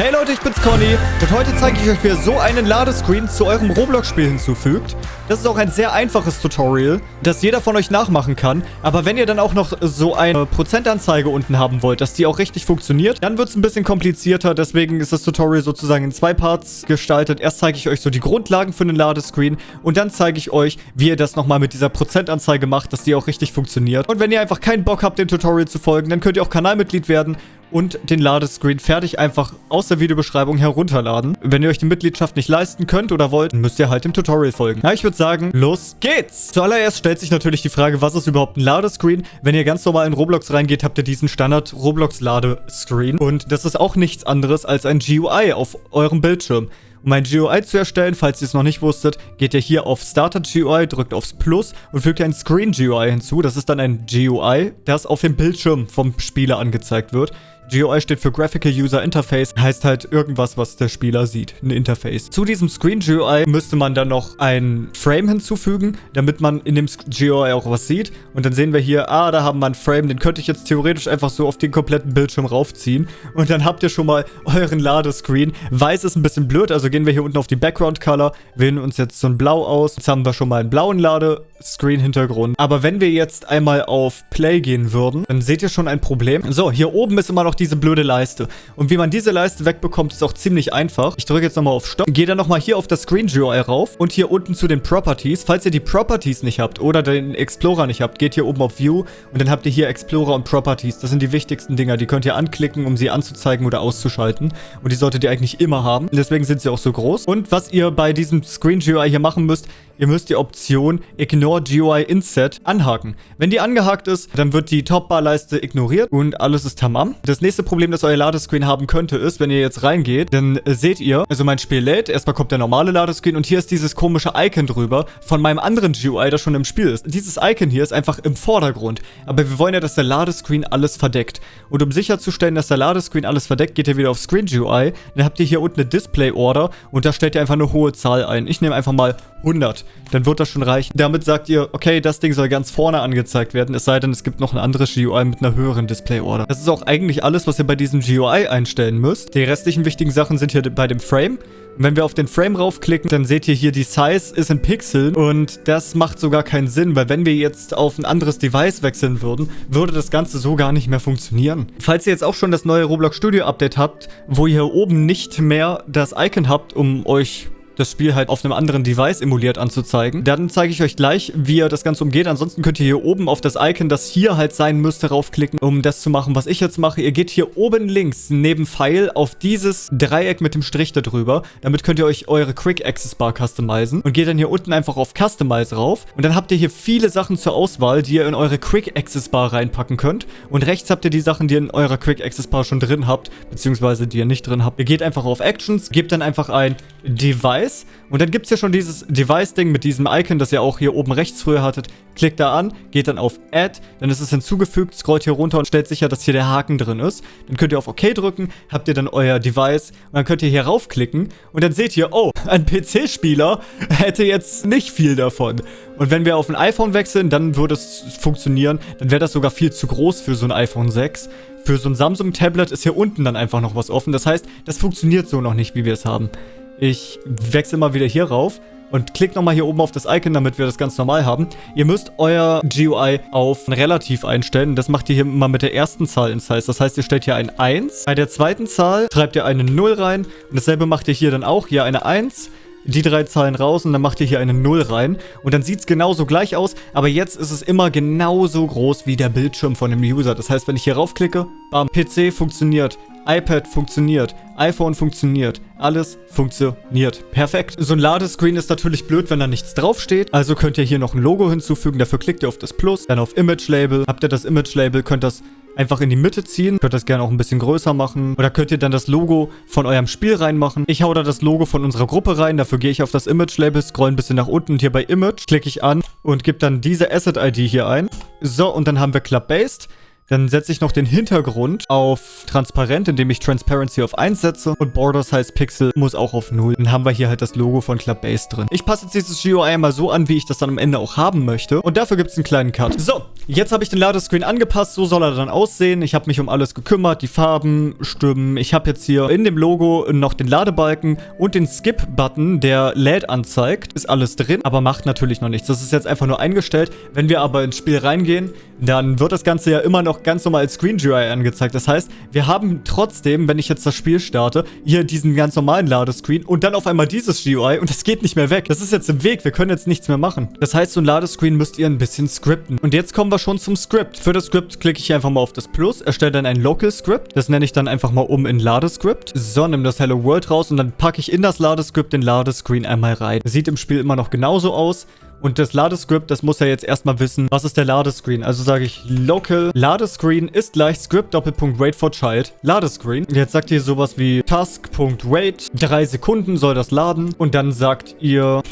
Hey Leute, ich bin's Conny und heute zeige ich euch, wie ihr so einen Ladescreen zu eurem Roblox-Spiel hinzufügt. Das ist auch ein sehr einfaches Tutorial, das jeder von euch nachmachen kann. Aber wenn ihr dann auch noch so eine Prozentanzeige unten haben wollt, dass die auch richtig funktioniert, dann wird es ein bisschen komplizierter. Deswegen ist das Tutorial sozusagen in zwei Parts gestaltet. Erst zeige ich euch so die Grundlagen für einen Ladescreen und dann zeige ich euch, wie ihr das nochmal mit dieser Prozentanzeige macht, dass die auch richtig funktioniert. Und wenn ihr einfach keinen Bock habt, dem Tutorial zu folgen, dann könnt ihr auch Kanalmitglied werden und den Ladescreen fertig einfach aus der Videobeschreibung herunterladen. Wenn ihr euch die Mitgliedschaft nicht leisten könnt oder wollt, müsst ihr halt dem Tutorial folgen. Na, ich würde sagen, los geht's! Zuallererst stellt sich natürlich die Frage, was ist überhaupt ein Ladescreen? Wenn ihr ganz normal in Roblox reingeht, habt ihr diesen Standard Roblox Ladescreen und das ist auch nichts anderes als ein GUI auf eurem Bildschirm. Um ein GUI zu erstellen, falls ihr es noch nicht wusstet, geht ihr hier auf Starter GUI, drückt aufs Plus und fügt ein Screen GUI hinzu. Das ist dann ein GUI, das auf dem Bildschirm vom Spieler angezeigt wird. GUI steht für Graphical User Interface, heißt halt irgendwas, was der Spieler sieht, ein Interface. Zu diesem Screen GUI müsste man dann noch ein Frame hinzufügen, damit man in dem GUI auch was sieht. Und dann sehen wir hier, ah, da haben wir ein Frame, den könnte ich jetzt theoretisch einfach so auf den kompletten Bildschirm raufziehen. Und dann habt ihr schon mal euren Ladescreen. Weiß ist ein bisschen blöd, also gehen wir hier unten auf die Background Color, wählen uns jetzt so ein Blau aus. Jetzt haben wir schon mal einen blauen Ladescreen-Hintergrund. Aber wenn wir jetzt einmal auf Play gehen würden, dann seht ihr schon ein Problem. So, hier oben ist immer noch diese blöde Leiste. Und wie man diese Leiste wegbekommt, ist auch ziemlich einfach. Ich drücke jetzt nochmal auf Stopp. Gehe dann nochmal hier auf das Screen GUI rauf und hier unten zu den Properties. Falls ihr die Properties nicht habt oder den Explorer nicht habt, geht hier oben auf View und dann habt ihr hier Explorer und Properties. Das sind die wichtigsten Dinger. Die könnt ihr anklicken, um sie anzuzeigen oder auszuschalten. Und die solltet ihr eigentlich immer haben. Deswegen sind sie auch so groß. Und was ihr bei diesem Screen GUI hier machen müsst, ihr müsst die Option Ignore GUI Inset anhaken. Wenn die angehakt ist, dann wird die Topbar-Leiste ignoriert und alles ist tamam. Das nächste Problem, das euer Ladescreen haben könnte, ist, wenn ihr jetzt reingeht, dann äh, seht ihr, also mein Spiel lädt, erstmal kommt der normale Ladescreen und hier ist dieses komische Icon drüber von meinem anderen GUI, das schon im Spiel ist. Dieses Icon hier ist einfach im Vordergrund, aber wir wollen ja, dass der Ladescreen alles verdeckt. Und um sicherzustellen, dass der Ladescreen alles verdeckt, geht ihr wieder auf Screen GUI, dann habt ihr hier unten eine Display Order und da stellt ihr einfach eine hohe Zahl ein. Ich nehme einfach mal 100. Dann wird das schon reichen. Damit sagt ihr, okay, das Ding soll ganz vorne angezeigt werden, es sei denn, es gibt noch ein anderes GUI mit einer höheren Display-Order. Das ist auch eigentlich alles, was ihr bei diesem GUI einstellen müsst. Die restlichen wichtigen Sachen sind hier bei dem Frame. Wenn wir auf den Frame raufklicken, dann seht ihr hier, die Size ist in Pixeln und das macht sogar keinen Sinn, weil wenn wir jetzt auf ein anderes Device wechseln würden, würde das Ganze so gar nicht mehr funktionieren. Falls ihr jetzt auch schon das neue Roblox Studio Update habt, wo ihr oben nicht mehr das Icon habt, um euch das Spiel halt auf einem anderen Device emuliert anzuzeigen. Dann zeige ich euch gleich, wie ihr das Ganze umgeht. Ansonsten könnt ihr hier oben auf das Icon, das hier halt sein müsste, raufklicken, um das zu machen, was ich jetzt mache. Ihr geht hier oben links neben Pfeil auf dieses Dreieck mit dem Strich da drüber. Damit könnt ihr euch eure Quick Access Bar customizen und geht dann hier unten einfach auf Customize rauf. Und dann habt ihr hier viele Sachen zur Auswahl, die ihr in eure Quick Access Bar reinpacken könnt. Und rechts habt ihr die Sachen, die ihr in eurer Quick Access Bar schon drin habt, beziehungsweise die ihr nicht drin habt. Ihr geht einfach auf Actions, gebt dann einfach ein Device Device. Und dann gibt es ja schon dieses Device-Ding mit diesem Icon, das ihr auch hier oben rechts früher hattet. Klickt da an, geht dann auf Add, dann ist es hinzugefügt, scrollt hier runter und stellt sicher, dass hier der Haken drin ist. Dann könnt ihr auf OK drücken, habt ihr dann euer Device und dann könnt ihr hier raufklicken und dann seht ihr, oh, ein PC-Spieler hätte jetzt nicht viel davon. Und wenn wir auf ein iPhone wechseln, dann würde es funktionieren. Dann wäre das sogar viel zu groß für so ein iPhone 6. Für so ein Samsung-Tablet ist hier unten dann einfach noch was offen. Das heißt, das funktioniert so noch nicht, wie wir es haben. Ich wechsle mal wieder hier rauf und klickt nochmal hier oben auf das Icon, damit wir das ganz normal haben. Ihr müsst euer GUI auf relativ einstellen. Das macht ihr hier mal mit der ersten Zahl in Size. Das heißt, ihr stellt hier ein 1. Bei der zweiten Zahl schreibt ihr eine 0 rein. Und dasselbe macht ihr hier dann auch. Hier eine 1 die drei Zahlen raus und dann macht ihr hier eine 0 rein. Und dann sieht es genauso gleich aus, aber jetzt ist es immer genauso groß wie der Bildschirm von dem User. Das heißt, wenn ich hier raufklicke, bam, PC funktioniert, iPad funktioniert, iPhone funktioniert, alles funktioniert. Perfekt. So ein Ladescreen ist natürlich blöd, wenn da nichts draufsteht. Also könnt ihr hier noch ein Logo hinzufügen. Dafür klickt ihr auf das Plus, dann auf Image Label. Habt ihr das Image Label, könnt das einfach in die Mitte ziehen. Könnt das gerne auch ein bisschen größer machen. Oder könnt ihr dann das Logo von eurem Spiel reinmachen. Ich hau da das Logo von unserer Gruppe rein. Dafür gehe ich auf das Image-Label, scroll ein bisschen nach unten. Und hier bei Image klicke ich an und gebe dann diese Asset-ID hier ein. So, und dann haben wir Club-Based. Dann setze ich noch den Hintergrund auf transparent, indem ich Transparency auf 1 setze. Und Border Size Pixel muss auch auf 0. Dann haben wir hier halt das Logo von Club Base drin. Ich passe jetzt dieses GUI mal so an, wie ich das dann am Ende auch haben möchte. Und dafür gibt es einen kleinen Cut. So, jetzt habe ich den Ladescreen angepasst. So soll er dann aussehen. Ich habe mich um alles gekümmert. Die Farben stimmen. Ich habe jetzt hier in dem Logo noch den Ladebalken und den Skip-Button, der lädt anzeigt. Ist alles drin, aber macht natürlich noch nichts. Das ist jetzt einfach nur eingestellt. Wenn wir aber ins Spiel reingehen, dann wird das Ganze ja immer noch ganz normal als Screen GUI angezeigt. Das heißt, wir haben trotzdem, wenn ich jetzt das Spiel starte, hier diesen ganz normalen Ladescreen und dann auf einmal dieses GUI und das geht nicht mehr weg. Das ist jetzt im Weg. Wir können jetzt nichts mehr machen. Das heißt, so ein Ladescreen müsst ihr ein bisschen scripten. Und jetzt kommen wir schon zum Script. Für das Script klicke ich einfach mal auf das Plus, erstelle dann ein Local Script. Das nenne ich dann einfach mal um in Ladescript. So, nimm das Hello World raus und dann packe ich in das Ladescript den Ladescreen einmal rein. Sieht im Spiel immer noch genauso aus. Und das Ladescript, das muss ja jetzt erstmal wissen, was ist der Ladescreen. Also sage ich local Ladescreen ist gleich Script Doppelpunkt wait for child Ladescreen. Jetzt sagt ihr sowas wie task.wait. Drei Sekunden soll das laden. Und dann sagt ihr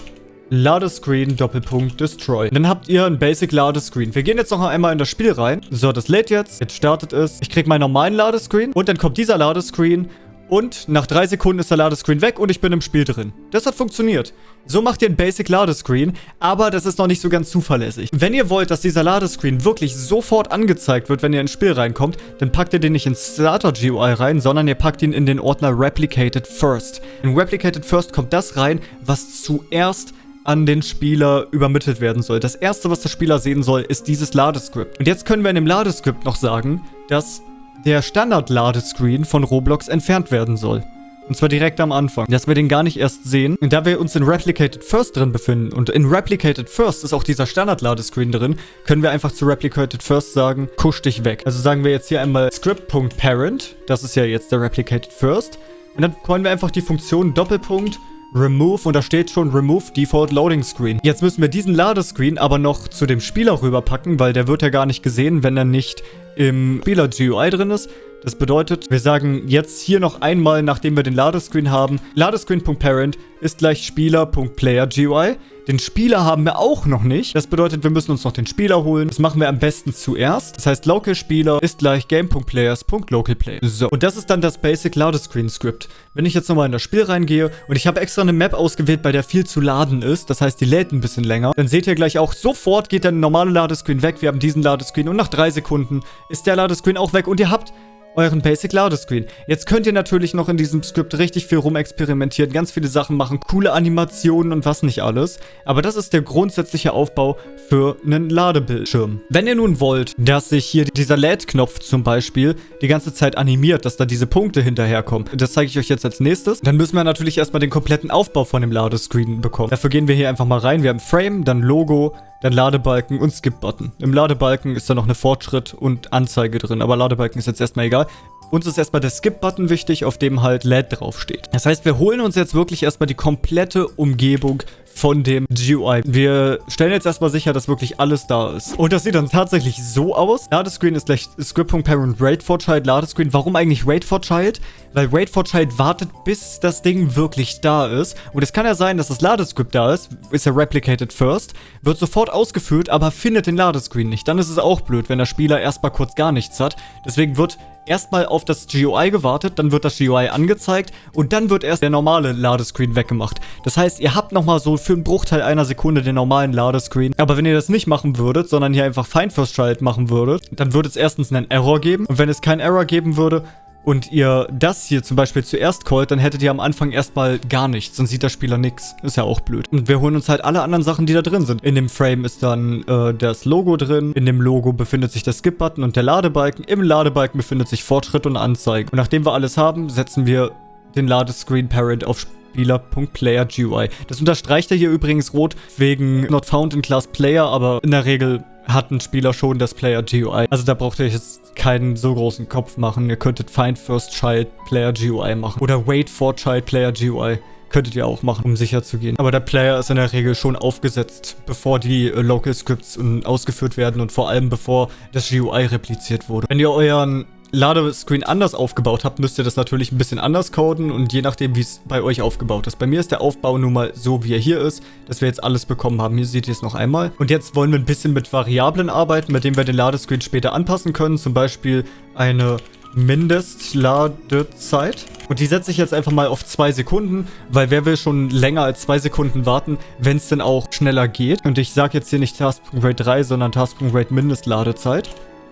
Ladescreen Doppelpunkt Destroy. Dann habt ihr ein Basic Ladescreen. Wir gehen jetzt noch einmal in das Spiel rein. So, das lädt jetzt. Jetzt startet es. Ich kriege meinen normalen Ladescreen. Und dann kommt dieser Ladescreen. Und nach drei Sekunden ist der Ladescreen weg und ich bin im Spiel drin. Das hat funktioniert. So macht ihr ein Basic Ladescreen, aber das ist noch nicht so ganz zuverlässig. Wenn ihr wollt, dass dieser Ladescreen wirklich sofort angezeigt wird, wenn ihr ins Spiel reinkommt, dann packt ihr den nicht ins Starter GUI rein, sondern ihr packt ihn in den Ordner Replicated First. In Replicated First kommt das rein, was zuerst an den Spieler übermittelt werden soll. Das erste, was der Spieler sehen soll, ist dieses Ladescript. Und jetzt können wir in dem Ladescript noch sagen, dass der Standard-Ladescreen von Roblox entfernt werden soll. Und zwar direkt am Anfang, dass wir den gar nicht erst sehen. Und da wir uns in Replicated First drin befinden und in Replicated First ist auch dieser Standard-Ladescreen drin, können wir einfach zu Replicated First sagen, kusch dich weg. Also sagen wir jetzt hier einmal script.parent, das ist ja jetzt der Replicated First. Und dann können wir einfach die Funktion Doppelpunkt Remove und da steht schon Remove Default Loading Screen. Jetzt müssen wir diesen Ladescreen aber noch zu dem Spieler rüberpacken, weil der wird ja gar nicht gesehen, wenn er nicht im Spieler GUI drin ist. Das bedeutet, wir sagen jetzt hier noch einmal, nachdem wir den Ladescreen haben, Ladescreen.parent ist gleich Spieler.player.gui. Den Spieler haben wir auch noch nicht. Das bedeutet, wir müssen uns noch den Spieler holen. Das machen wir am besten zuerst. Das heißt, Local Spieler ist gleich Game.players.localplay. So, und das ist dann das Basic Ladescreen Script. Wenn ich jetzt nochmal in das Spiel reingehe und ich habe extra eine Map ausgewählt, bei der viel zu laden ist, das heißt, die lädt ein bisschen länger, dann seht ihr gleich auch, sofort geht der normale Ladescreen weg. Wir haben diesen Ladescreen und nach drei Sekunden ist der Ladescreen auch weg und ihr habt euren Basic Ladescreen. Jetzt könnt ihr natürlich noch in diesem Skript richtig viel rumexperimentieren, ganz viele Sachen machen, coole Animationen und was nicht alles. Aber das ist der grundsätzliche Aufbau für einen Ladebildschirm. Wenn ihr nun wollt, dass sich hier dieser LED-Knopf zum Beispiel die ganze Zeit animiert, dass da diese Punkte hinterherkommen, das zeige ich euch jetzt als nächstes, dann müssen wir natürlich erstmal den kompletten Aufbau von dem Ladescreen bekommen. Dafür gehen wir hier einfach mal rein. Wir haben Frame, dann Logo, dann Ladebalken und Skip-Button. Im Ladebalken ist da noch eine Fortschritt und Anzeige drin, aber Ladebalken ist jetzt erstmal egal. Uns ist erstmal der Skip-Button wichtig, auf dem halt LED draufsteht. Das heißt, wir holen uns jetzt wirklich erstmal die komplette Umgebung von dem GUI. Wir stellen jetzt erstmal sicher, dass wirklich alles da ist. Und das sieht dann tatsächlich so aus. Ladescreen ist gleich Script.parent Wait for Child Ladescreen. Warum eigentlich Wait for Child? Weil Wait for Child wartet, bis das Ding wirklich da ist. Und es kann ja sein, dass das Ladescript da ist, ist ja replicated first, wird sofort ausgeführt, aber findet den Ladescreen nicht. Dann ist es auch blöd, wenn der Spieler erstmal kurz gar nichts hat. Deswegen wird erstmal auf das GUI gewartet, dann wird das GUI angezeigt und dann wird erst der normale Ladescreen weggemacht. Das heißt, ihr habt nochmal so für einen Bruchteil einer Sekunde den normalen Ladescreen. Aber wenn ihr das nicht machen würdet, sondern hier einfach Find First Child machen würdet, dann würde es erstens einen Error geben. Und wenn es keinen Error geben würde, und ihr das hier zum Beispiel zuerst callt, dann hättet ihr am Anfang erstmal gar nichts. Dann sieht der Spieler nichts. Ist ja auch blöd. Und wir holen uns halt alle anderen Sachen, die da drin sind. In dem Frame ist dann äh, das Logo drin. In dem Logo befindet sich der Skip-Button und der Ladebalken. Im Ladebalken befindet sich Fortschritt und Anzeige. Und nachdem wir alles haben, setzen wir den Ladescreen Parent auf Spieler.player.gui. Das unterstreicht er hier übrigens rot wegen Not Found in Class Player, aber in der Regel hat ein Spieler schon das Player GUI. Also da braucht ihr jetzt keinen so großen Kopf machen. Ihr könntet Find First Child Player GUI machen. Oder Wait for Child Player GUI. Könntet ihr auch machen, um sicher zu gehen. Aber der Player ist in der Regel schon aufgesetzt, bevor die äh, Local Scripts ausgeführt werden und vor allem bevor das GUI repliziert wurde. Wenn ihr euren Ladescreen anders aufgebaut habt, müsst ihr das natürlich ein bisschen anders coden und je nachdem, wie es bei euch aufgebaut ist. Bei mir ist der Aufbau nun mal so, wie er hier ist, dass wir jetzt alles bekommen haben. Hier seht ihr es noch einmal. Und jetzt wollen wir ein bisschen mit Variablen arbeiten, mit denen wir den Ladescreen später anpassen können. Zum Beispiel eine Mindestladezeit. Und die setze ich jetzt einfach mal auf zwei Sekunden, weil wer will schon länger als zwei Sekunden warten, wenn es denn auch schneller geht. Und ich sage jetzt hier nicht Task.rate 3, sondern Task.rate Mindestladezeit.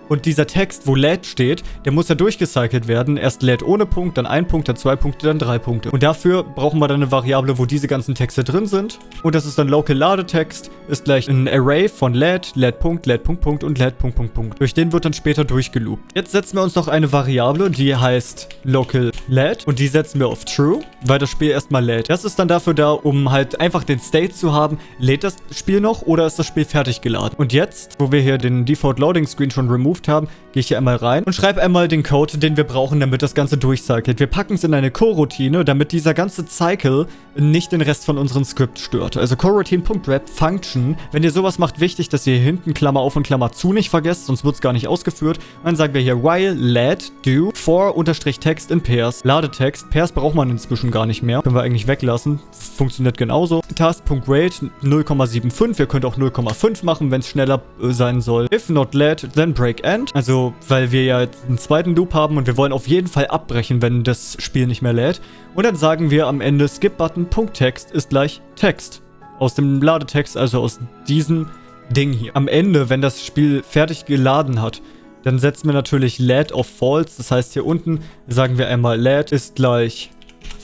Und dieser Text, wo LED steht, der muss ja durchgecycelt werden. Erst LED ohne Punkt, dann ein Punkt, dann zwei Punkte, dann drei Punkte. Und dafür brauchen wir dann eine Variable, wo diese ganzen Texte drin sind. Und das ist dann Local Ladetext, ist gleich ein Array von LED, LED Punkt, LED Punkt Punkt und LED Punkt Punkt Punkt. Durch den wird dann später durchgeloopt. Jetzt setzen wir uns noch eine Variable, die heißt Local LED und die setzen wir auf True, weil das Spiel erstmal lädt. Das ist dann dafür da, um halt einfach den State zu haben, lädt das Spiel noch oder ist das Spiel fertig geladen? Und jetzt, wo wir hier den Default Loading Screen schon removed removed haben, gehe ich hier einmal rein und schreibe einmal den Code, den wir brauchen, damit das Ganze durchcycelt. Wir packen es in eine Coroutine, damit dieser ganze Cycle nicht den Rest von unserem Skript stört. Also coroutine.wrap function. Wenn ihr sowas macht, wichtig, dass ihr hinten Klammer auf und Klammer zu nicht vergesst, sonst wird es gar nicht ausgeführt. Dann sagen wir hier while let do for unterstrich text in pairs. Ladetext. Pairs braucht man inzwischen gar nicht mehr. Können wir eigentlich weglassen. Funktioniert genauso. Task.rate 0,75. Ihr könnt auch 0,5 machen, wenn es schneller äh, sein soll. If not let, then break end. Also, weil wir ja jetzt einen zweiten Loop haben und wir wollen auf jeden Fall abbrechen, wenn das Spiel nicht mehr lädt. Und dann sagen wir am Ende skip-button.text ist gleich Text. Aus dem Ladetext, also aus diesem Ding hier. Am Ende, wenn das Spiel fertig geladen hat, dann setzen wir natürlich LED auf False. Das heißt, hier unten sagen wir einmal LED ist gleich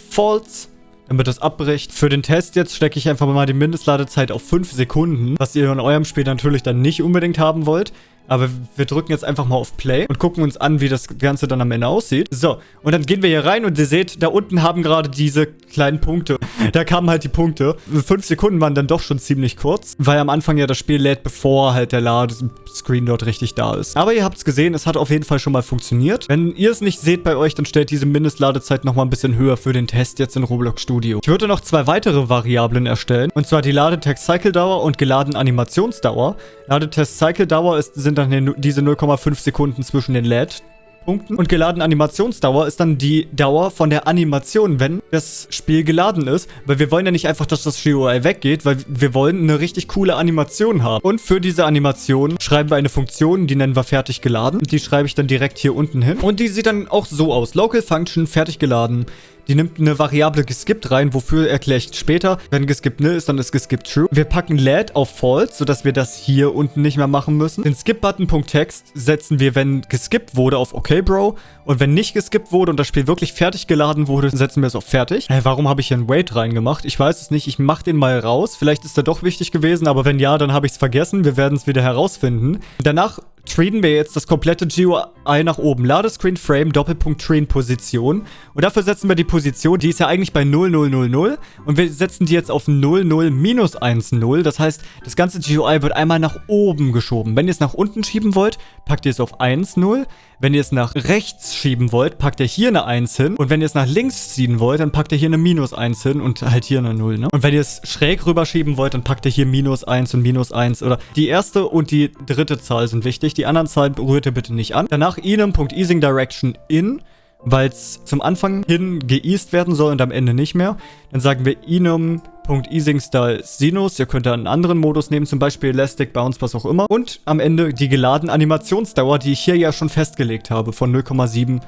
False damit das abbricht. Für den Test jetzt stecke ich einfach mal die Mindestladezeit auf 5 Sekunden, was ihr in eurem Spiel natürlich dann nicht unbedingt haben wollt. Aber wir drücken jetzt einfach mal auf Play und gucken uns an, wie das Ganze dann am Ende aussieht. So, und dann gehen wir hier rein und ihr seht, da unten haben gerade diese kleinen Punkte. Da kamen halt die Punkte. Fünf Sekunden waren dann doch schon ziemlich kurz, weil am Anfang ja das Spiel lädt, bevor halt der Ladescreen dort richtig da ist. Aber ihr habt es gesehen, es hat auf jeden Fall schon mal funktioniert. Wenn ihr es nicht seht bei euch, dann stellt diese Mindestladezeit nochmal ein bisschen höher für den Test jetzt in Roblox Studio. Ich würde noch zwei weitere Variablen erstellen, und zwar die Ladetext-Cycle-Dauer und geladen Animationsdauer. Ladetest-Cycle-Dauer sind dann diese 0,5 Sekunden zwischen den LED Punkten. Und geladen Animationsdauer ist dann die Dauer von der Animation, wenn das Spiel geladen ist. Weil wir wollen ja nicht einfach, dass das GUI weggeht, weil wir wollen eine richtig coole Animation haben. Und für diese Animation schreiben wir eine Funktion, die nennen wir fertig geladen. Die schreibe ich dann direkt hier unten hin. Und die sieht dann auch so aus. Local Function fertig geladen. Die nimmt eine Variable geskippt rein, wofür erkläre ich später. Wenn geskippt nil ist, dann ist geskippt true. Wir packen LED auf false, sodass wir das hier unten nicht mehr machen müssen. Den skip-Button.text setzen wir, wenn geskippt wurde, auf okay, bro. Und wenn nicht geskippt wurde und das Spiel wirklich fertig geladen wurde, setzen wir es auf fertig. Hey, warum habe ich hier einen Wait reingemacht? Ich weiß es nicht. Ich mache den mal raus. Vielleicht ist er doch wichtig gewesen, aber wenn ja, dann habe ich es vergessen. Wir werden es wieder herausfinden. Danach traden wir jetzt das komplette GUI nach oben. Ladescreen Frame, Doppelpunkt Train Position. Und dafür setzen wir die Position, die ist ja eigentlich bei 0000. Und wir setzen die jetzt auf 00 minus 10. Das heißt, das ganze GUI wird einmal nach oben geschoben. Wenn ihr es nach unten schieben wollt, packt ihr es auf 10. Wenn ihr es nach rechts schieben wollt, packt ihr hier eine 1 hin. Und wenn ihr es nach links ziehen wollt, dann packt ihr hier eine minus 1 hin und halt hier eine 0. Ne? Und wenn ihr es schräg rüber schieben wollt, dann packt ihr hier minus 1 und minus 1. Oder die erste und die dritte Zahl sind wichtig. Die anderen Zahlen berührt ihr bitte nicht an. Danach enum.easingDirection in weil es zum Anfang hin geeased werden soll und am Ende nicht mehr. Dann sagen wir enum.easingStyle Sinus. Ihr könnt da einen anderen Modus nehmen, zum Beispiel Elastic Bounce, was auch immer. Und am Ende die geladene Animationsdauer, die ich hier ja schon festgelegt habe, von 0,75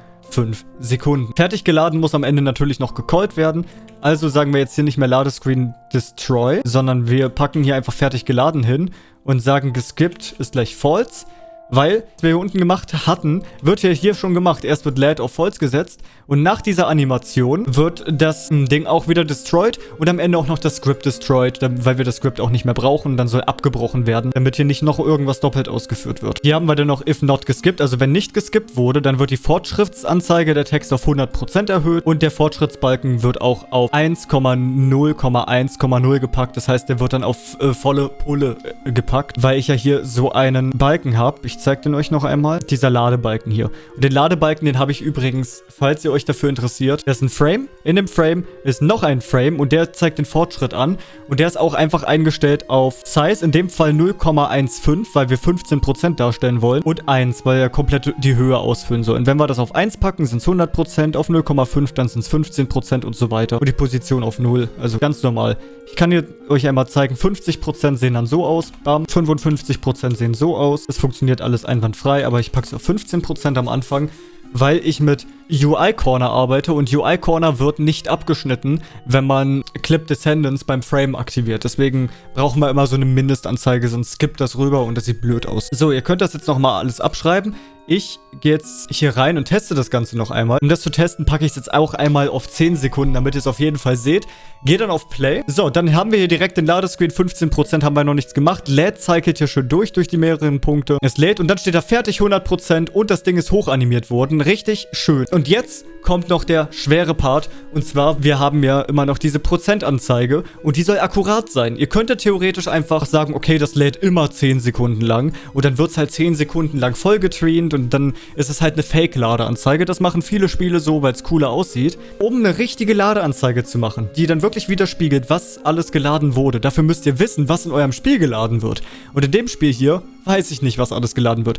Sekunden. Fertig geladen muss am Ende natürlich noch gecallt werden. Also sagen wir jetzt hier nicht mehr Ladescreen Destroy, sondern wir packen hier einfach fertig geladen hin und sagen geskippt ist gleich false. Weil, was wir hier unten gemacht hatten, wird ja hier schon gemacht. Erst wird LED auf False gesetzt und nach dieser Animation wird das hm, Ding auch wieder destroyed und am Ende auch noch das Script destroyed, weil wir das Script auch nicht mehr brauchen. Dann soll abgebrochen werden, damit hier nicht noch irgendwas doppelt ausgeführt wird. Hier haben wir dann noch if not geskippt, also wenn nicht geskippt wurde, dann wird die Fortschrittsanzeige der Text auf 100% erhöht und der Fortschrittsbalken wird auch auf 1,0,1,0 gepackt. Das heißt, der wird dann auf äh, volle Pulle äh, gepackt, weil ich ja hier so einen Balken habe. Ich zeige den euch noch einmal. Dieser Ladebalken hier. Und den Ladebalken, den habe ich übrigens, falls ihr euch dafür interessiert, das ist ein Frame. In dem Frame ist noch ein Frame und der zeigt den Fortschritt an. Und der ist auch einfach eingestellt auf Size, in dem Fall 0,15, weil wir 15% darstellen wollen. Und 1, weil er komplett die Höhe ausfüllen soll. Und wenn wir das auf 1 packen, sind es 100%, auf 0,5 dann sind es 15% und so weiter. Und die Position auf 0, also ganz normal. Ich kann hier euch einmal zeigen, 50% sehen dann so aus, bam, 55% sehen so aus. Es funktioniert alles einwandfrei, aber ich packe es auf 15% am Anfang, weil ich mit UI Corner arbeite und UI Corner wird nicht abgeschnitten, wenn man Clip Descendants beim Frame aktiviert. Deswegen brauchen wir immer so eine Mindestanzeige, sonst skippt das rüber und das sieht blöd aus. So, ihr könnt das jetzt nochmal alles abschreiben. Ich gehe jetzt hier rein und teste das Ganze noch einmal. Um das zu testen, packe ich es jetzt auch einmal auf 10 Sekunden, damit ihr es auf jeden Fall seht. Gehe dann auf Play. So, dann haben wir hier direkt den Ladescreen. 15% haben wir noch nichts gemacht. Lädt cycelt hier schön durch, durch die mehreren Punkte. Es lädt und dann steht da fertig 100% und das Ding ist hochanimiert worden. Richtig schön. Und jetzt kommt noch der schwere Part. Und zwar, wir haben ja immer noch diese Prozentanzeige und die soll akkurat sein. Ihr könntet theoretisch einfach sagen, okay, das lädt immer 10 Sekunden lang und dann wird es halt 10 Sekunden lang vollgetreant und dann ist es halt eine Fake-Ladeanzeige. Das machen viele Spiele so, weil es cooler aussieht. Um eine richtige Ladeanzeige zu machen, die dann wirklich widerspiegelt, was alles geladen wurde. Dafür müsst ihr wissen, was in eurem Spiel geladen wird. Und in dem Spiel hier weiß ich nicht, was alles geladen wird.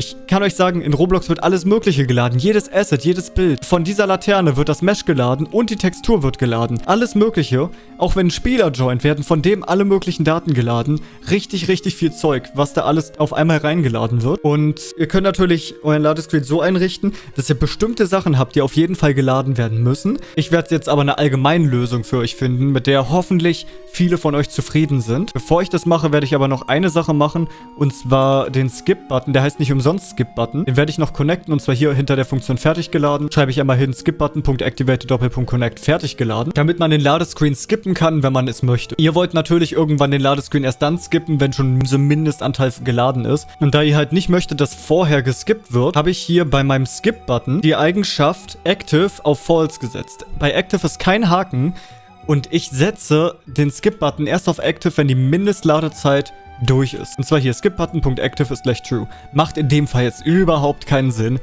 Ich kann euch sagen, in Roblox wird alles mögliche geladen. Jedes Asset, jedes Bild. Von dieser Laterne wird das Mesh geladen und die Textur wird geladen. Alles mögliche. Auch wenn Spieler joint, werden von dem alle möglichen Daten geladen. Richtig, richtig viel Zeug, was da alles auf einmal reingeladen wird. Und ihr könnt natürlich euren Ladescreen so einrichten, dass ihr bestimmte Sachen habt, die auf jeden Fall geladen werden müssen. Ich werde jetzt aber eine allgemeine Lösung für euch finden, mit der hoffentlich viele von euch zufrieden sind. Bevor ich das mache, werde ich aber noch eine Sache machen. Und zwar den Skip-Button. Der heißt nicht umsonst umsonst Skip-Button. Den werde ich noch connecten und zwar hier hinter der Funktion fertig geladen. Schreibe ich einmal hin skip-button.activated Doppelpunkt fertig geladen, damit man den Ladescreen skippen kann, wenn man es möchte. Ihr wollt natürlich irgendwann den Ladescreen erst dann skippen, wenn schon so ein Mindestanteil geladen ist. Und da ihr halt nicht möchtet, dass vorher geskippt wird, habe ich hier bei meinem Skip-Button die Eigenschaft Active auf False gesetzt. Bei Active ist kein Haken, und ich setze den Skip-Button erst auf Active, wenn die Mindestladezeit durch ist. Und zwar hier skip-button.active ist gleich true. Macht in dem Fall jetzt überhaupt keinen Sinn.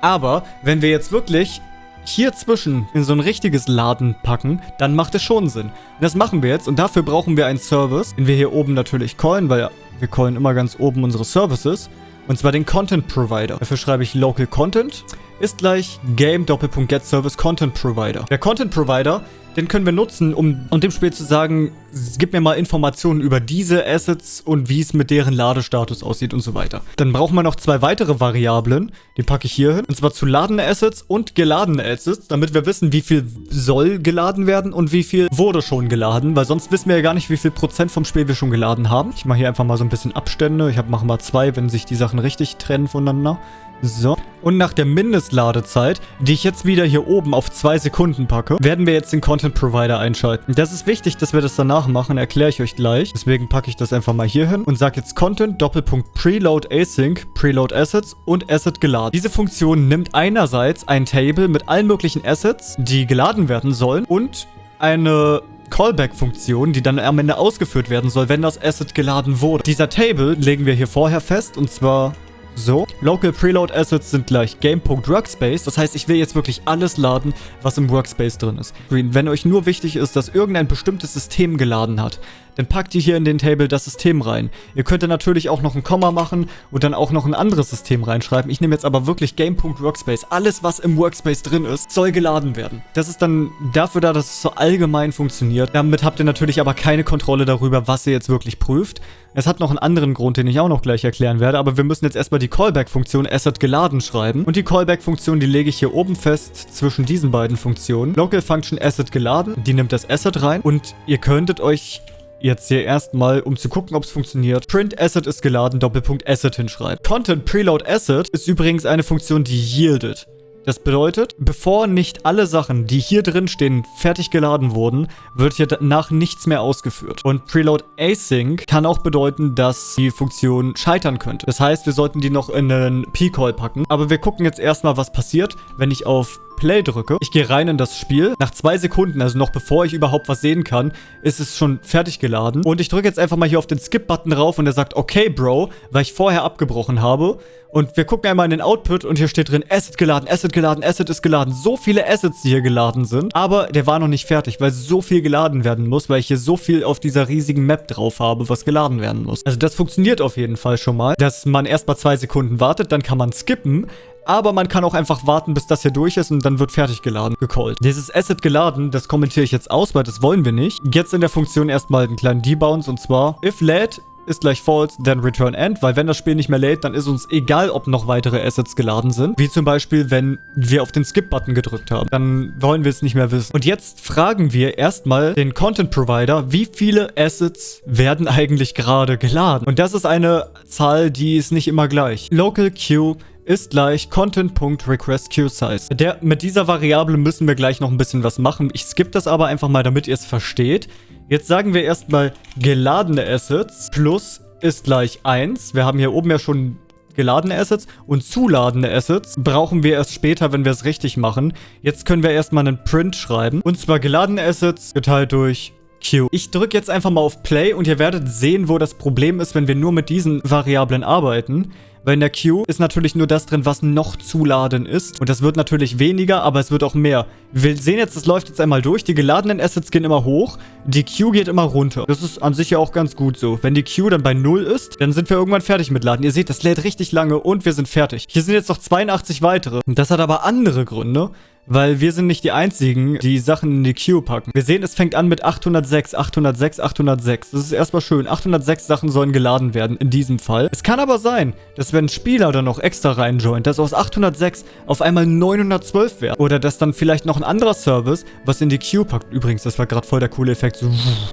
Aber wenn wir jetzt wirklich hier zwischen in so ein richtiges Laden packen, dann macht es schon Sinn. Und das machen wir jetzt und dafür brauchen wir einen Service, den wir hier oben natürlich callen, weil wir callen immer ganz oben unsere Services. Und zwar den Content Provider. Dafür schreibe ich Local Content ist gleich Game Doppelpunkt Get Service Content Provider. Der Content Provider den können wir nutzen, um, um dem Spiel zu sagen, gib mir mal Informationen über diese Assets und wie es mit deren Ladestatus aussieht und so weiter. Dann brauchen wir noch zwei weitere Variablen, die packe ich hier hin. Und zwar zu ladende Assets und geladene Assets, damit wir wissen, wie viel soll geladen werden und wie viel wurde schon geladen, weil sonst wissen wir ja gar nicht, wie viel Prozent vom Spiel wir schon geladen haben. Ich mache hier einfach mal so ein bisschen Abstände. Ich mache mal zwei, wenn sich die Sachen richtig trennen voneinander. So. Und nach der Mindestladezeit, die ich jetzt wieder hier oben auf zwei Sekunden packe, werden wir jetzt den Content Provider einschalten. Das ist wichtig, dass wir das danach machen, erkläre ich euch gleich. Deswegen packe ich das einfach mal hier hin und sage jetzt Content Doppelpunkt Preload Async, Preload Assets und Asset geladen. Diese Funktion nimmt einerseits ein Table mit allen möglichen Assets, die geladen werden sollen und eine Callback-Funktion, die dann am Ende ausgeführt werden soll, wenn das Asset geladen wurde. Dieser Table legen wir hier vorher fest und zwar so, Local Preload Assets sind gleich Game.Workspace. Das heißt, ich will jetzt wirklich alles laden, was im Workspace drin ist. Wenn euch nur wichtig ist, dass irgendein bestimmtes System geladen hat, dann packt ihr hier in den Table das System rein. Ihr könnt natürlich auch noch ein Komma machen und dann auch noch ein anderes System reinschreiben. Ich nehme jetzt aber wirklich Game.Workspace. Alles, was im Workspace drin ist, soll geladen werden. Das ist dann dafür da, dass es so allgemein funktioniert. Damit habt ihr natürlich aber keine Kontrolle darüber, was ihr jetzt wirklich prüft. Es hat noch einen anderen Grund, den ich auch noch gleich erklären werde, aber wir müssen jetzt erstmal die Callback-Funktion Asset geladen schreiben. Und die Callback-Funktion, die lege ich hier oben fest zwischen diesen beiden Funktionen. Local Function Asset geladen, die nimmt das Asset rein und ihr könntet euch jetzt hier erstmal, um zu gucken, ob es funktioniert, Print Asset ist geladen, Doppelpunkt Asset hinschreibt. Content Preload Asset ist übrigens eine Funktion, die yieldet. Das bedeutet, bevor nicht alle Sachen, die hier drin stehen, fertig geladen wurden, wird hier danach nichts mehr ausgeführt. Und Preload Async kann auch bedeuten, dass die Funktion scheitern könnte. Das heißt, wir sollten die noch in einen P-Call packen. Aber wir gucken jetzt erstmal, was passiert, wenn ich auf Play drücke. Ich gehe rein in das Spiel. Nach zwei Sekunden, also noch bevor ich überhaupt was sehen kann, ist es schon fertig geladen. Und ich drücke jetzt einfach mal hier auf den Skip-Button drauf und er sagt, okay, Bro, weil ich vorher abgebrochen habe. Und wir gucken einmal in den Output und hier steht drin, Asset geladen, Asset geladen, Asset ist geladen. So viele Assets, die hier geladen sind. Aber der war noch nicht fertig, weil so viel geladen werden muss, weil ich hier so viel auf dieser riesigen Map drauf habe, was geladen werden muss. Also das funktioniert auf jeden Fall schon mal, dass man erst mal zwei Sekunden wartet, dann kann man skippen. Aber man kann auch einfach warten, bis das hier durch ist und dann wird fertig geladen, gecallt. Dieses Asset geladen, das kommentiere ich jetzt aus, weil das wollen wir nicht. Jetzt in der Funktion erstmal einen kleinen Debounce und zwar if lädt ist gleich false, then return end, weil wenn das Spiel nicht mehr lädt, dann ist uns egal, ob noch weitere Assets geladen sind. Wie zum Beispiel, wenn wir auf den Skip-Button gedrückt haben. Dann wollen wir es nicht mehr wissen. Und jetzt fragen wir erstmal den Content Provider, wie viele Assets werden eigentlich gerade geladen? Und das ist eine Zahl, die ist nicht immer gleich. Local Queue ist gleich content.requestQSize. Der, mit dieser Variable müssen wir gleich noch ein bisschen was machen. Ich skippe das aber einfach mal, damit ihr es versteht. Jetzt sagen wir erstmal geladene Assets plus ist gleich 1. Wir haben hier oben ja schon geladene Assets und zuladende Assets brauchen wir erst später, wenn wir es richtig machen. Jetzt können wir erstmal einen Print schreiben. Und zwar geladene Assets geteilt durch Q. Ich drücke jetzt einfach mal auf Play und ihr werdet sehen, wo das Problem ist, wenn wir nur mit diesen Variablen arbeiten. Weil in der Queue ist natürlich nur das drin, was noch zuladen ist. Und das wird natürlich weniger, aber es wird auch mehr. Wir sehen jetzt, das läuft jetzt einmal durch. Die geladenen Assets gehen immer hoch. Die Queue geht immer runter. Das ist an sich ja auch ganz gut so. Wenn die Queue dann bei 0 ist, dann sind wir irgendwann fertig mit Laden. Ihr seht, das lädt richtig lange und wir sind fertig. Hier sind jetzt noch 82 weitere. Das hat aber andere Gründe weil wir sind nicht die Einzigen, die Sachen in die Queue packen. Wir sehen, es fängt an mit 806, 806, 806. Das ist erstmal schön. 806 Sachen sollen geladen werden in diesem Fall. Es kann aber sein, dass wenn ein Spieler dann noch extra reinjoint, dass aus 806 auf einmal 912 werden. Oder dass dann vielleicht noch ein anderer Service was in die Queue packt. Übrigens, das war gerade voll der coole Effekt.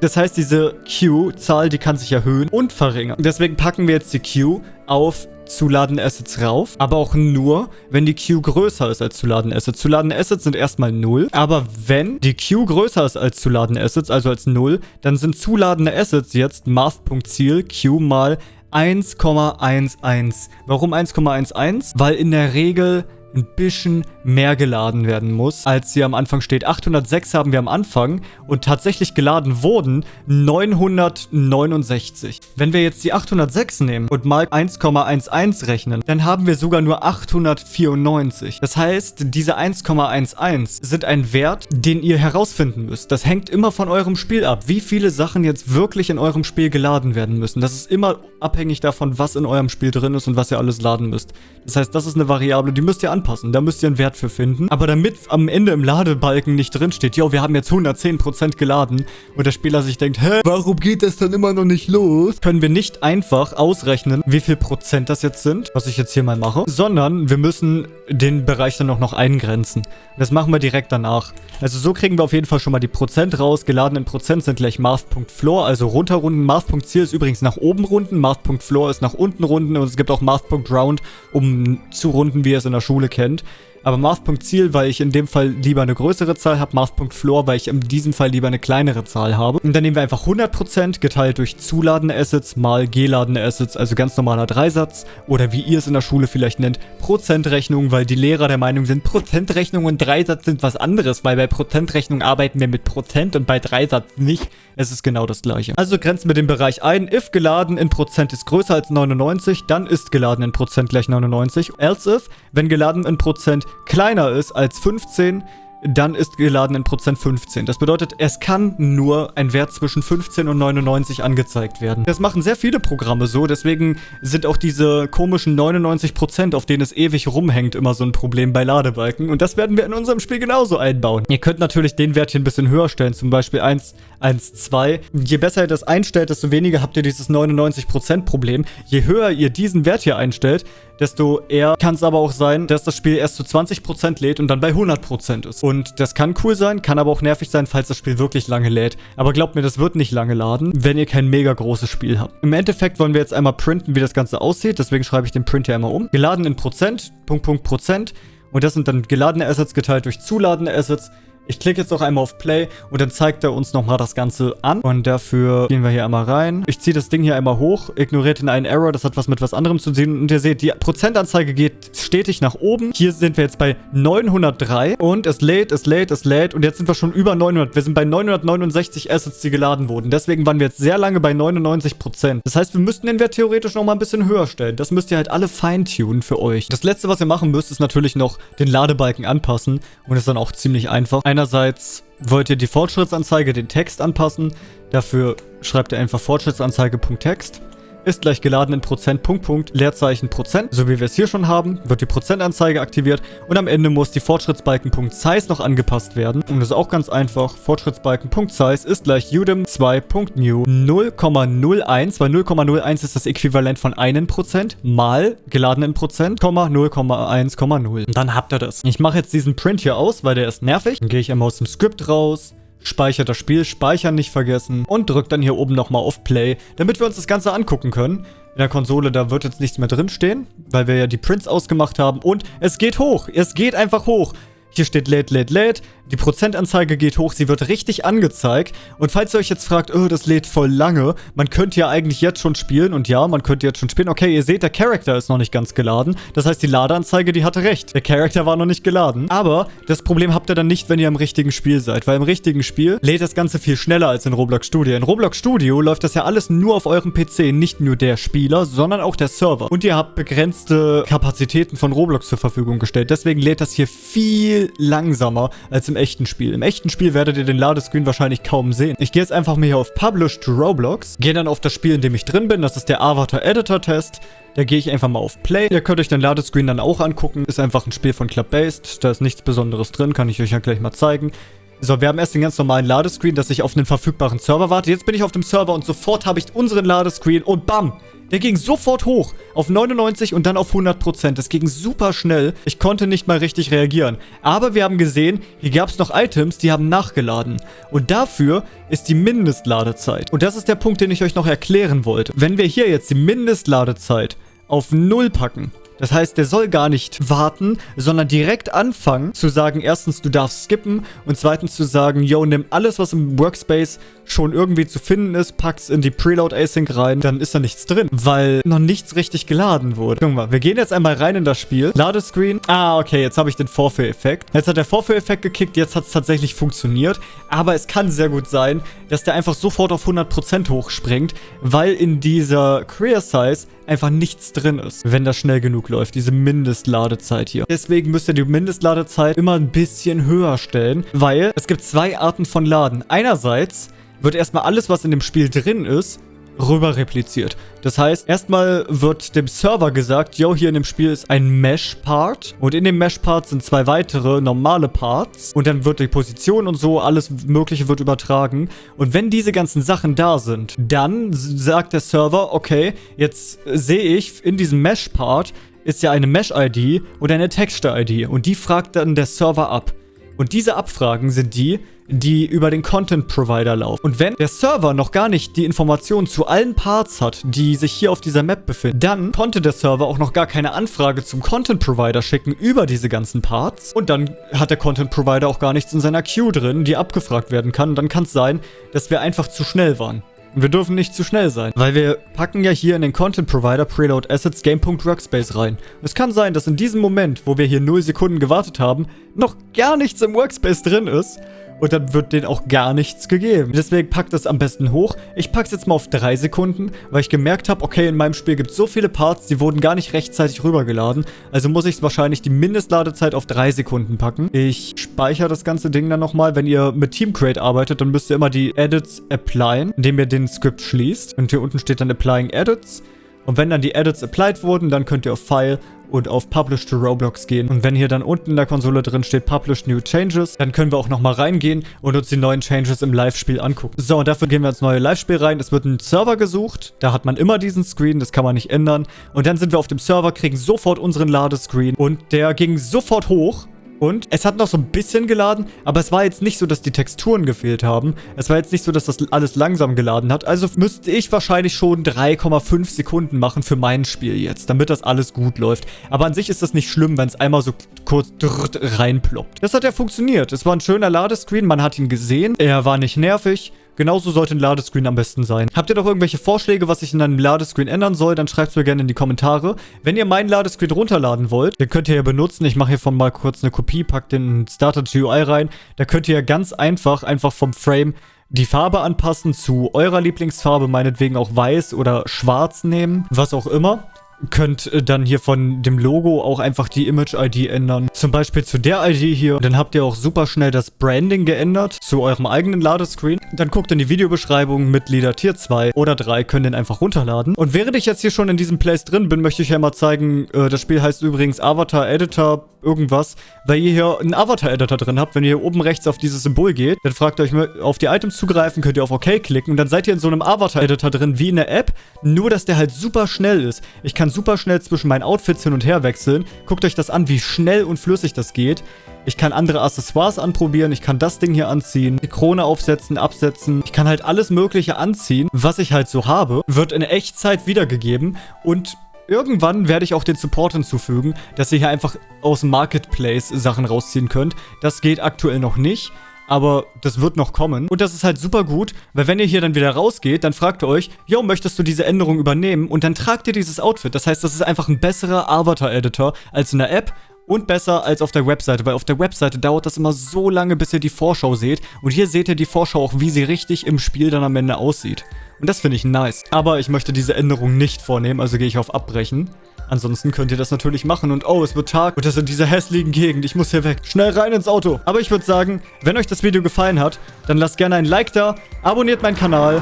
Das heißt, diese Queue-Zahl, die kann sich erhöhen und verringern. Deswegen packen wir jetzt die Queue auf zu ladende Assets rauf, aber auch nur, wenn die Queue größer ist als zu ladende Assets. Zu ladende Assets sind erstmal 0, aber wenn die Queue größer ist als zu ladende Assets, also als 0, dann sind zuladende Assets jetzt Math.Ziel Q mal 1,11. Warum 1,11? Weil in der Regel ein bisschen mehr geladen werden muss, als hier am Anfang steht. 806 haben wir am Anfang und tatsächlich geladen wurden 969. Wenn wir jetzt die 806 nehmen und mal 1,11 rechnen, dann haben wir sogar nur 894. Das heißt, diese 1,11 sind ein Wert, den ihr herausfinden müsst. Das hängt immer von eurem Spiel ab, wie viele Sachen jetzt wirklich in eurem Spiel geladen werden müssen. Das ist immer abhängig davon, was in eurem Spiel drin ist und was ihr alles laden müsst. Das heißt, das ist eine Variable, die müsst ihr anpassen. Da müsst ihr einen Wert für finden. Aber damit am Ende im Ladebalken nicht drin steht, jo, wir haben jetzt 110% geladen und der Spieler sich denkt, hä, warum geht das dann immer noch nicht los? Können wir nicht einfach ausrechnen, wie viel Prozent das jetzt sind, was ich jetzt hier mal mache, sondern wir müssen den Bereich dann auch noch eingrenzen. Das machen wir direkt danach. Also so kriegen wir auf jeden Fall schon mal die Prozent raus. Geladenen Prozent sind gleich Math.Floor, also runterrunden. Math.Ziel ist übrigens nach oben runden, Math.Floor ist nach unten runden und es gibt auch Math.Round, um zu runden, wie ihr es in der Schule kennt. Aber Math.Ziel, weil ich in dem Fall lieber eine größere Zahl habe, Math.Floor, weil ich in diesem Fall lieber eine kleinere Zahl habe. Und dann nehmen wir einfach 100% geteilt durch zuladende Assets mal geladene Assets, also ganz normaler Dreisatz. Oder wie ihr es in der Schule vielleicht nennt, Prozentrechnung, weil die Lehrer der Meinung sind, Prozentrechnung und Dreisatz sind was anderes, weil bei Prozentrechnung arbeiten wir mit Prozent und bei Dreisatz nicht. Es ist genau das gleiche. Also grenzen wir den Bereich ein. If geladen in Prozent ist größer als 99, dann ist geladen in Prozent gleich 99. Else if, wenn geladen in Prozent kleiner ist als 15, dann ist geladen in Prozent 15. Das bedeutet, es kann nur ein Wert zwischen 15 und 99 angezeigt werden. Das machen sehr viele Programme so, deswegen sind auch diese komischen 99%, auf denen es ewig rumhängt, immer so ein Problem bei Ladebalken. Und das werden wir in unserem Spiel genauso einbauen. Ihr könnt natürlich den Wert hier ein bisschen höher stellen, zum Beispiel 1, 1, 2. Je besser ihr das einstellt, desto weniger habt ihr dieses 99% Problem. Je höher ihr diesen Wert hier einstellt, desto eher kann es aber auch sein, dass das Spiel erst zu 20% lädt und dann bei 100% ist. Und das kann cool sein, kann aber auch nervig sein, falls das Spiel wirklich lange lädt. Aber glaubt mir, das wird nicht lange laden, wenn ihr kein mega großes Spiel habt. Im Endeffekt wollen wir jetzt einmal printen, wie das Ganze aussieht. Deswegen schreibe ich den Print hier einmal um. Geladen in Prozent, Punkt, Punkt, Prozent. Und das sind dann geladene Assets geteilt durch zuladende Assets Ich klicke jetzt noch einmal auf Play und dann zeigt er uns nochmal das Ganze an. Und dafür gehen wir hier einmal rein. Ich ziehe das Ding hier einmal hoch, ignoriert den einen Error, das hat was mit was anderem zu tun. Und ihr seht, die Prozentanzeige geht stetig nach oben. Hier sind wir jetzt bei 903 und es lädt, es lädt, es lädt und jetzt sind wir schon über 900. Wir sind bei 969 Assets, die geladen wurden. Deswegen waren wir jetzt sehr lange bei 99%. Das heißt, wir müssten den Wert theoretisch nochmal ein bisschen höher stellen. Das müsst ihr halt alle feintunen für euch. Das letzte, was ihr machen müsst, ist natürlich noch den Ladebalken anpassen und ist dann auch ziemlich einfach. Ein Einerseits wollt ihr die Fortschrittsanzeige, den Text anpassen. Dafür schreibt ihr einfach Fortschrittsanzeige.text ist gleich geladen in Prozent, Punkt, Punkt, Leerzeichen, Prozent. So wie wir es hier schon haben, wird die Prozentanzeige aktiviert und am Ende muss die Fortschrittsbalken.size noch angepasst werden. Und das ist auch ganz einfach. Fortschrittsbalken.size ist gleich udem 2.new 0,01, weil 0,01 ist das Äquivalent von 1% mal geladen in Prozent, 0,1,0. Und dann habt ihr das. Ich mache jetzt diesen Print hier aus, weil der ist nervig. Dann gehe ich einmal aus dem Skript raus, speichert das Spiel, speichern nicht vergessen und drückt dann hier oben nochmal auf Play, damit wir uns das Ganze angucken können. In der Konsole, da wird jetzt nichts mehr drinstehen, weil wir ja die Prints ausgemacht haben und es geht hoch. Es geht einfach hoch. Hier steht lädt, lädt, lädt. Die Prozentanzeige geht hoch, sie wird richtig angezeigt. Und falls ihr euch jetzt fragt, oh, das lädt voll lange, man könnte ja eigentlich jetzt schon spielen. Und ja, man könnte jetzt schon spielen. Okay, ihr seht, der Charakter ist noch nicht ganz geladen. Das heißt, die Ladeanzeige, die hatte recht. Der Charakter war noch nicht geladen. Aber das Problem habt ihr dann nicht, wenn ihr im richtigen Spiel seid. Weil im richtigen Spiel lädt das Ganze viel schneller als in Roblox Studio. In Roblox Studio läuft das ja alles nur auf eurem PC. Nicht nur der Spieler, sondern auch der Server. Und ihr habt begrenzte Kapazitäten von Roblox zur Verfügung gestellt. Deswegen lädt das hier viel langsamer als im echten Spiel. Im echten Spiel werdet ihr den Ladescreen wahrscheinlich kaum sehen. Ich gehe jetzt einfach mal hier auf Publish to Roblox, gehe dann auf das Spiel, in dem ich drin bin. Das ist der Avatar Editor Test. Da gehe ich einfach mal auf Play. Ihr könnt euch den Ladescreen dann auch angucken. Ist einfach ein Spiel von Club-Based. Da ist nichts Besonderes drin. Kann ich euch ja gleich mal zeigen. So, wir haben erst den ganz normalen Ladescreen, dass ich auf einen verfügbaren Server warte. Jetzt bin ich auf dem Server und sofort habe ich unseren Ladescreen und bam! Der ging sofort hoch auf 99 und dann auf 100%. Das ging super schnell. Ich konnte nicht mal richtig reagieren. Aber wir haben gesehen, hier gab es noch Items, die haben nachgeladen. Und dafür ist die Mindestladezeit. Und das ist der Punkt, den ich euch noch erklären wollte. Wenn wir hier jetzt die Mindestladezeit auf 0 packen, das heißt, der soll gar nicht warten, sondern direkt anfangen zu sagen, erstens, du darfst skippen und zweitens zu sagen, yo, nimm alles, was im Workspace schon irgendwie zu finden ist, pack's in die Preload Async rein, dann ist da nichts drin, weil noch nichts richtig geladen wurde. Guck mal, wir gehen jetzt einmal rein in das Spiel. Ladescreen. Ah, okay, jetzt habe ich den Vorführeffekt. Jetzt hat der Vorführeffekt gekickt, jetzt hat es tatsächlich funktioniert, aber es kann sehr gut sein, dass der einfach sofort auf 100% hochspringt, weil in dieser Career Size einfach nichts drin ist, wenn das schnell genug läuft, diese Mindestladezeit hier. Deswegen müsst ihr die Mindestladezeit immer ein bisschen höher stellen, weil es gibt zwei Arten von Laden. Einerseits wird erstmal alles, was in dem Spiel drin ist, rüber repliziert. Das heißt, erstmal wird dem Server gesagt, yo, hier in dem Spiel ist ein Mesh-Part und in dem Mesh-Part sind zwei weitere normale Parts und dann wird die Position und so, alles mögliche wird übertragen und wenn diese ganzen Sachen da sind, dann sagt der Server, okay, jetzt sehe ich in diesem Mesh-Part ist ja eine Mesh-ID und eine Texture-ID und die fragt dann der Server ab. Und diese Abfragen sind die, die über den Content Provider laufen. Und wenn der Server noch gar nicht die Informationen zu allen Parts hat, die sich hier auf dieser Map befinden, dann konnte der Server auch noch gar keine Anfrage zum Content Provider schicken über diese ganzen Parts. Und dann hat der Content Provider auch gar nichts in seiner Queue drin, die abgefragt werden kann. Und dann kann es sein, dass wir einfach zu schnell waren. Wir dürfen nicht zu schnell sein, weil wir packen ja hier in den Content Provider Preload Assets Game.workspace rein. Es kann sein, dass in diesem Moment, wo wir hier 0 Sekunden gewartet haben, noch gar nichts im Workspace drin ist und dann wird denen auch gar nichts gegeben. Deswegen packt das am besten hoch. Ich packe es jetzt mal auf 3 Sekunden, weil ich gemerkt habe, okay, in meinem Spiel gibt es so viele Parts, die wurden gar nicht rechtzeitig rübergeladen. Also muss ich wahrscheinlich die Mindestladezeit auf 3 Sekunden packen. Ich speichere das ganze Ding dann nochmal. Wenn ihr mit Teamcrate arbeitet, dann müsst ihr immer die Edits applyen, indem ihr den Script schließt. Und hier unten steht dann Applying Edits. Und wenn dann die Edits applied wurden, dann könnt ihr auf File und auf Publish to Roblox gehen. Und wenn hier dann unten in der Konsole drin steht Publish New Changes, dann können wir auch nochmal reingehen und uns die neuen Changes im Live-Spiel angucken. So, und dafür gehen wir ins neue Live-Spiel rein. Es wird ein Server gesucht. Da hat man immer diesen Screen, das kann man nicht ändern. Und dann sind wir auf dem Server, kriegen sofort unseren Ladescreen und der ging sofort hoch Und es hat noch so ein bisschen geladen, aber es war jetzt nicht so, dass die Texturen gefehlt haben. Es war jetzt nicht so, dass das alles langsam geladen hat. Also müsste ich wahrscheinlich schon 3,5 Sekunden machen für mein Spiel jetzt, damit das alles gut läuft. Aber an sich ist das nicht schlimm, wenn es einmal so kurz reinploppt. Das hat ja funktioniert. Es war ein schöner Ladescreen, man hat ihn gesehen. Er war nicht nervig. Genauso sollte ein Ladescreen am besten sein. Habt ihr doch irgendwelche Vorschläge, was ich in einem Ladescreen ändern soll, dann schreibt es mir gerne in die Kommentare. Wenn ihr meinen Ladescreen runterladen wollt, den könnt ihr ja benutzen. Ich mache hiervon mal kurz eine Kopie, packt den Starter GUI rein. Da könnt ihr ja ganz einfach, einfach vom Frame die Farbe anpassen zu eurer Lieblingsfarbe, meinetwegen auch weiß oder schwarz nehmen, was auch immer könnt äh, dann hier von dem Logo auch einfach die Image-ID ändern. Zum Beispiel zu der ID hier. Dann habt ihr auch super schnell das Branding geändert zu eurem eigenen Ladescreen. Dann guckt in die Videobeschreibung Mitglieder Tier 2 oder 3, könnt den einfach runterladen. Und während ich jetzt hier schon in diesem Place drin bin, möchte ich ja mal zeigen, äh, das Spiel heißt übrigens Avatar Editor irgendwas, weil ihr hier einen Avatar-Editor drin habt. Wenn ihr hier oben rechts auf dieses Symbol geht, dann fragt ihr euch, auf die Items zugreifen, könnt ihr auf OK klicken und dann seid ihr in so einem Avatar-Editor drin, wie in der App, nur dass der halt super schnell ist. Ich kann super schnell zwischen meinen Outfits hin und her wechseln. Guckt euch das an, wie schnell und flüssig das geht. Ich kann andere Accessoires anprobieren. Ich kann das Ding hier anziehen. Die Krone aufsetzen, absetzen. Ich kann halt alles mögliche anziehen, was ich halt so habe. Wird in Echtzeit wiedergegeben. Und Irgendwann werde ich auch den Support hinzufügen, dass ihr hier einfach aus dem Marketplace Sachen rausziehen könnt. Das geht aktuell noch nicht, aber das wird noch kommen. Und das ist halt super gut, weil wenn ihr hier dann wieder rausgeht, dann fragt ihr euch, yo, möchtest du diese Änderung übernehmen? Und dann tragt ihr dieses Outfit. Das heißt, das ist einfach ein besserer Avatar-Editor als in der App und besser als auf der Webseite, weil auf der Webseite dauert das immer so lange, bis ihr die Vorschau seht. Und hier seht ihr die Vorschau auch, wie sie richtig im Spiel dann am Ende aussieht. Und das finde ich nice. Aber ich möchte diese Änderung nicht vornehmen, also gehe ich auf Abbrechen. Ansonsten könnt ihr das natürlich machen und oh, es wird Tag und das in dieser hässlichen Gegend. Ich muss hier weg. Schnell rein ins Auto. Aber ich würde sagen, wenn euch das Video gefallen hat, dann lasst gerne ein Like da, abonniert meinen Kanal.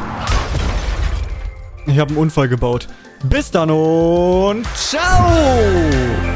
Ich habe einen Unfall gebaut. Bis dann und ciao!